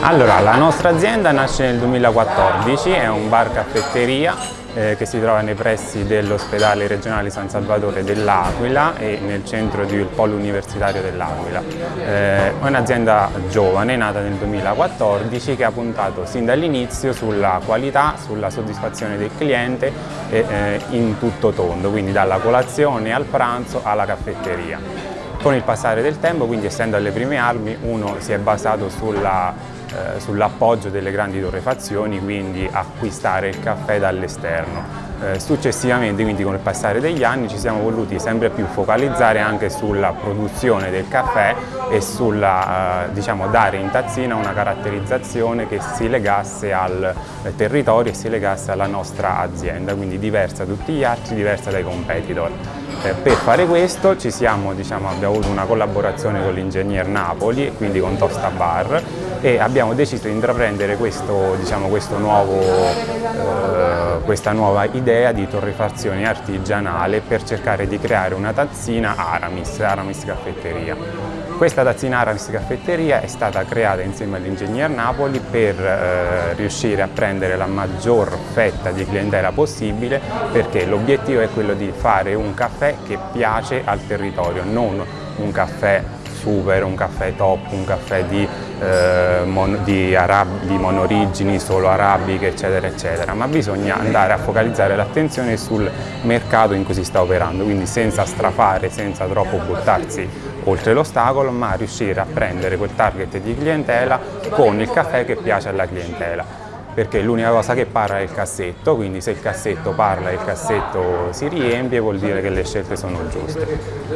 Allora, la nostra azienda nasce nel 2014, è un bar caffetteria eh, che si trova nei pressi dell'ospedale regionale San Salvatore dell'Aquila e nel centro del polo universitario dell'Aquila. Eh, è un'azienda giovane, nata nel 2014, che ha puntato sin dall'inizio sulla qualità, sulla soddisfazione del cliente eh, in tutto tondo, quindi dalla colazione al pranzo alla caffetteria. Con il passare del tempo, quindi essendo alle prime armi, uno si è basato eh, sull'appoggio delle grandi torrefazioni, quindi acquistare il caffè dall'esterno. Eh, successivamente, quindi con il passare degli anni, ci siamo voluti sempre più focalizzare anche sulla produzione del caffè e sulla, eh, diciamo, dare in tazzina una caratterizzazione che si legasse al territorio e si legasse alla nostra azienda, quindi diversa da tutti gli altri, diversa dai competitor. Eh, per fare questo siamo, diciamo, abbiamo avuto una collaborazione con l'ingegner Napoli, quindi con Tosta Bar e abbiamo deciso di intraprendere questo, diciamo, questo nuovo, eh, questa nuova idea di torrefazione artigianale per cercare di creare una tazzina Aramis, Aramis Caffetteria. Questa tazzina Aramis Caffetteria è stata creata insieme all'ingegner Napoli per eh, riuscire a prendere la maggior fetta di clientela possibile perché l'obiettivo è quello di fare un caffè che piace al territorio, non un caffè super, un caffè top, un caffè di, eh, mon, di, arab, di monorigini, solo arabiche, eccetera, eccetera, ma bisogna andare a focalizzare l'attenzione sul mercato in cui si sta operando, quindi senza strafare, senza troppo buttarsi oltre l'ostacolo, ma riuscire a prendere quel target di clientela con il caffè che piace alla clientela perché l'unica cosa che parla è il cassetto, quindi se il cassetto parla e il cassetto si riempie vuol dire che le scelte sono giuste.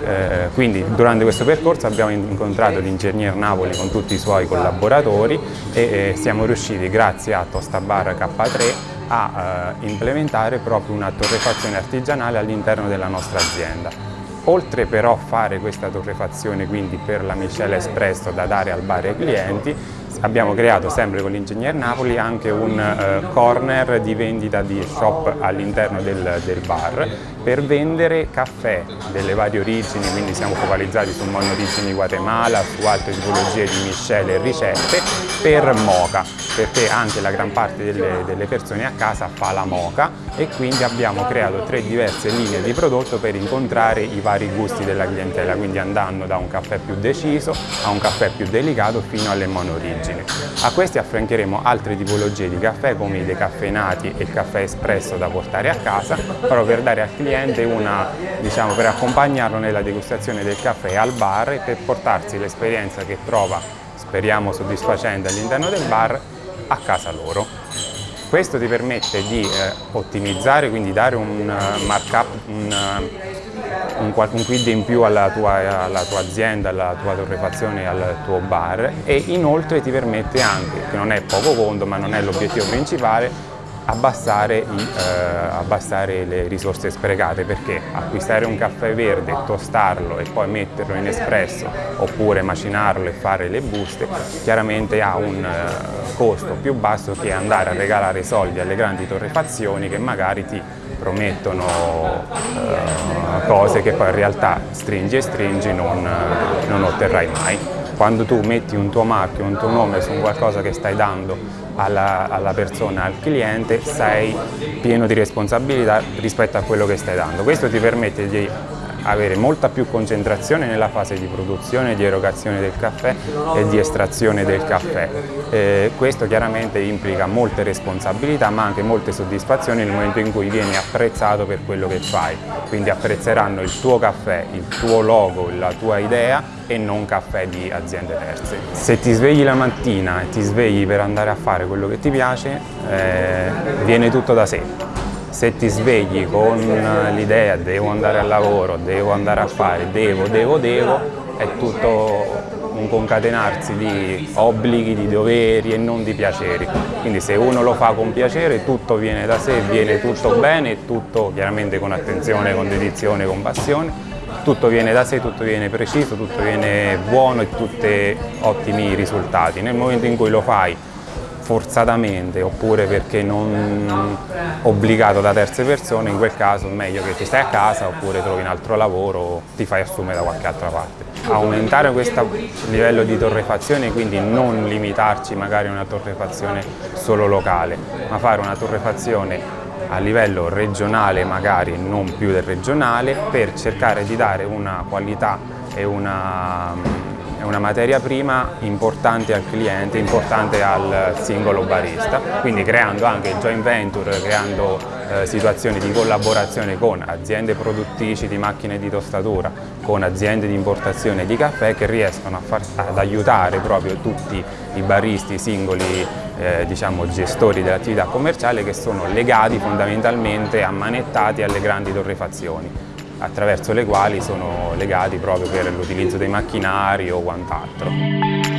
Eh, quindi durante questo percorso abbiamo incontrato l'ingegner Napoli con tutti i suoi collaboratori e eh, siamo riusciti grazie a Tostabar K3 a eh, implementare proprio una torrefazione artigianale all'interno della nostra azienda. Oltre però a fare questa torrefazione quindi per la miscela espresso da dare al bar ai clienti, abbiamo creato sempre con l'Ingegner Napoli anche un uh, corner di vendita di shop all'interno del, del, bar per vendere caffè delle varie origini, quindi siamo focalizzati su monorigini Guatemala, su altre tipologie di miscele e ricette, per moca, perché anche la gran parte delle, delle persone a casa fa la moca e quindi abbiamo creato tre diverse linee di prodotto per incontrare i vari gusti della clientela, quindi andando da un caffè più deciso a un caffè più delicato fino alle monorigini. A questi affiancheremo altre tipologie di caffè come i decaffeinati e il caffè espresso da portare a casa, proprio per dare al cliente una, diciamo, per accompagnarlo nella degustazione del caffè al bar e per portarsi l'esperienza che trova, speriamo soddisfacente all'interno del bar, a casa loro. Questo ti permette di eh, ottimizzare, quindi dare un uh, markup, un, uh, un, un, quid in più alla tua, alla tua, azienda, alla tua torrefazione, al tuo bar. E inoltre ti permette anche, che non è poco conto ma non è l'obiettivo principale, abbassare, i, eh, abbassare, le risorse sprecate. Perché acquistare un caffè verde, tostarlo e poi metterlo in espresso oppure macinarlo e fare le buste chiaramente ha un eh, costo più basso che andare a regalare soldi alle grandi torrefazioni che magari ti promettono eh, cose che poi in realtà stringi e stringi non, non otterrai mai. Quando tu metti un tuo marchio, un tuo nome su qualcosa che stai dando alla, alla, persona, al cliente, sei pieno di responsabilità rispetto a quello che stai dando. Questo ti permette di avere molta più concentrazione nella fase di produzione, di erogazione del caffè e di estrazione del caffè. Eh, questo chiaramente implica molte responsabilità ma anche molte soddisfazioni nel momento in cui vieni apprezzato per quello che fai, quindi apprezzeranno il tuo caffè, il tuo logo, la tua idea e non caffè di aziende terze. Se ti svegli la mattina e ti svegli per andare a fare quello che ti piace, eh, viene tutto da sé se ti svegli con l'idea devo andare al lavoro, devo andare a fare, devo, devo, devo, è tutto un concatenarsi di obblighi, di doveri e non di piaceri. Quindi se uno lo fa con piacere tutto viene da sé, viene tutto bene tutto chiaramente con attenzione, con dedizione, con passione, tutto viene da sé, tutto viene preciso, tutto viene buono e tutti ottimi risultati. Nel momento in cui lo fai forzatamente oppure perché non obbligato da terze persone, in quel caso è meglio che ti stai a casa oppure trovi un altro lavoro o ti fai assumere da qualche altra parte. Aumentare questo livello di torrefazione, quindi non limitarci magari a una torrefazione solo locale, ma fare una torrefazione a livello regionale magari non più del regionale per cercare di dare una qualità e una una materia prima importante al cliente, importante al singolo barista, quindi creando anche joint venture, creando eh, situazioni di collaborazione con aziende produttrici di macchine di tostatura, con aziende di importazione di caffè che riescono far, ad aiutare proprio tutti i baristi, i singoli eh, diciamo, gestori dell'attività commerciale che sono legati fondamentalmente, ammanettati alle grandi torrefazioni attraverso le quali sono legati proprio per l'utilizzo dei macchinari o quant'altro.